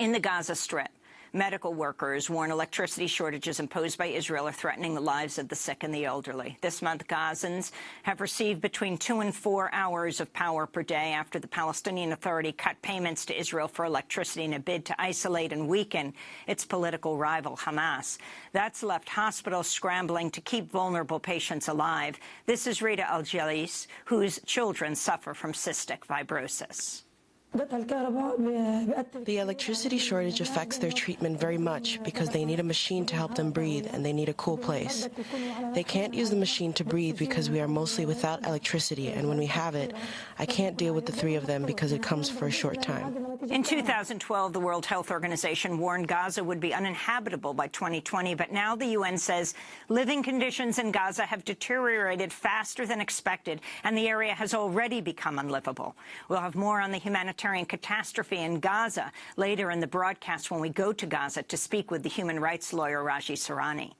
In the Gaza Strip, medical workers warn electricity shortages imposed by Israel are threatening the lives of the sick and the elderly. This month, Gazans have received between two and four hours of power per day after the Palestinian Authority cut payments to Israel for electricity in a bid to isolate and weaken its political rival, Hamas. That's left hospitals scrambling to keep vulnerable patients alive. This is Rita Al-Jalis, whose children suffer from cystic fibrosis. The electricity shortage affects their treatment very much because they need a machine to help them breathe and they need a cool place. They can't use the machine to breathe because we are mostly without electricity and when we have it, I can't deal with the three of them because it comes for a short time. In 2012, the World Health Organization warned Gaza would be uninhabitable by 2020, but now the UN says living conditions in Gaza have deteriorated faster than expected and the area has already become unlivable. We'll have more on the humanitarian catastrophe in Gaza later in the broadcast when we go to Gaza to speak with the human rights lawyer Raji Sourani.